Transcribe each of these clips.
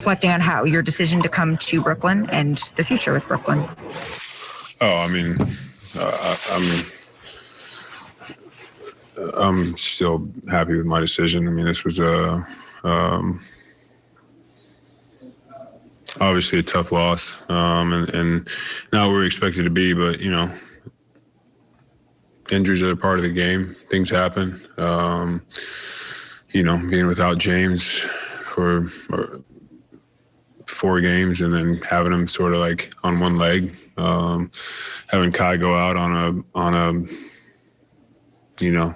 reflecting on how your decision to come to Brooklyn and the future with Brooklyn. Oh, I mean, uh, I'm I'm still happy with my decision. I mean, this was a um, obviously a tough loss, um, and, and not where we expected to be, but you know, injuries are a part of the game. Things happen. Um, you know, being without James for four games and then having him sort of like on one leg, um, having Kai go out on a on a you know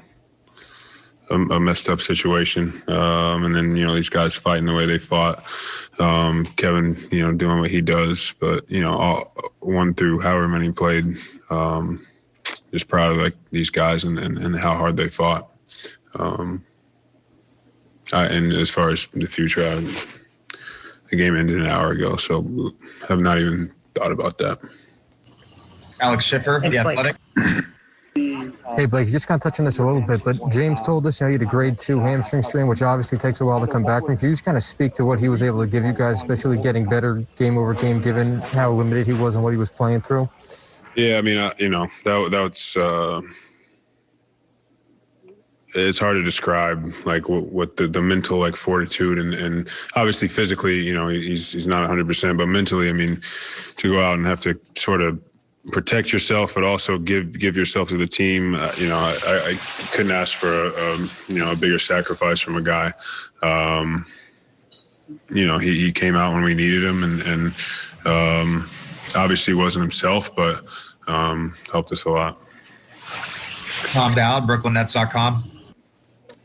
a, a messed up situation, um, and then you know these guys fighting the way they fought. Um, Kevin, you know, doing what he does, but you know, all, one through however many played, um, just proud of like these guys and, and, and how hard they fought. Um, I, and as far as the future, I, the game ended an hour ago, so I have not even thought about that. Alex Schiffer, Thanks, the Blake. Athletic. Hey, Blake, just kind of touching this a little bit, but James told us you, know, you had a grade two hamstring strain, which obviously takes a while to come back from. Can you just kind of speak to what he was able to give you guys, especially getting better game over game, given how limited he was and what he was playing through? Yeah, I mean, I, you know, that that's uh, it's hard to describe like what, what the, the mental like fortitude and, and obviously physically, you know, he's he's not 100, percent but mentally, I mean, to go out and have to sort of protect yourself, but also give give yourself to the team. Uh, you know, I, I couldn't ask for a, a you know a bigger sacrifice from a guy. Um, you know, he, he came out when we needed him, and and um, obviously wasn't himself, but um, helped us a lot. Tom Dowd, BrooklynNets.com.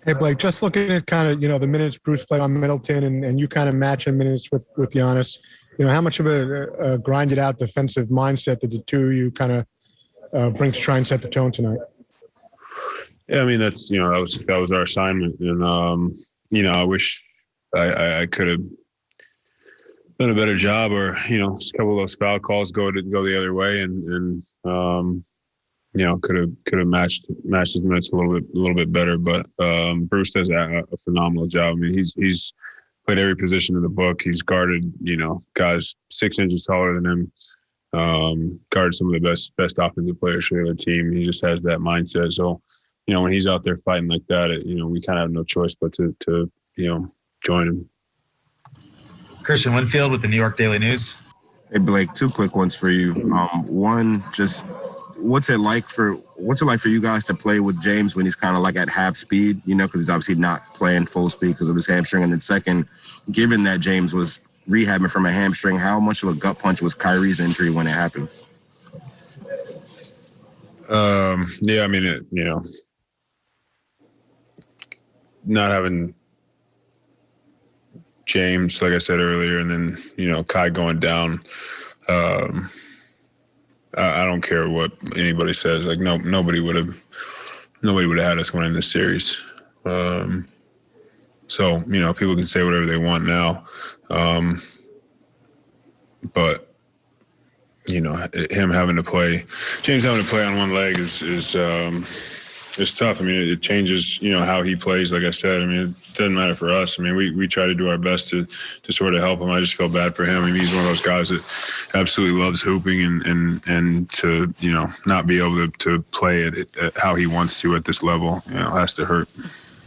Hey Blake, just looking at kind of you know the minutes Bruce played on Middleton, and, and you kind of matching minutes with with Giannis. You know how much of a, a grinded out defensive mindset did the two you kind of uh, bring to try and set the tone tonight? Yeah, I mean that's you know that was that was our assignment, and um, you know I wish I, I, I could have done a better job, or you know a couple of those foul calls go to go the other way, and and um, you know could have could have matched matched his minutes a little bit a little bit better, but um, Bruce does a, a phenomenal job. I mean he's he's played every position in the book. He's guarded you know guys six inches taller than him. Um, guarded some of the best best offensive players for the other team. He just has that mindset. So you know, when he's out there fighting like that, it, you know, we kind of have no choice but to, to, you know, join him. Kristian Winfield with the New York Daily News. Hey Blake, two quick ones for you. Um, one, just what's it like for what's it like for you guys to play with James when he's kind of like at half speed? You know, because he's obviously not playing full speed because of his hamstring. And then second, given that James was rehabbing from a hamstring, how much of a gut punch was Kyrie's injury when it happened? Um, yeah, I mean, it, you know, not having James, like I said earlier, and then you know Kai going down. Um, I, don't care what anybody says. Like no, nobody would have, nobody would have had us winning this series. Um, so you know, people can say whatever they want now, um, but you know, him having to play, James having to play on one leg is is um, it's tough. I mean, it, changes, you know, how he plays. Like I said, I mean, it doesn't matter for us. I mean, we we try to do our best to to sort of help him. I just feel bad for him. I mean, he's one of those guys that absolutely loves hooping and and and to you know not be able to to play it how he wants to at this level, you know, has to hurt.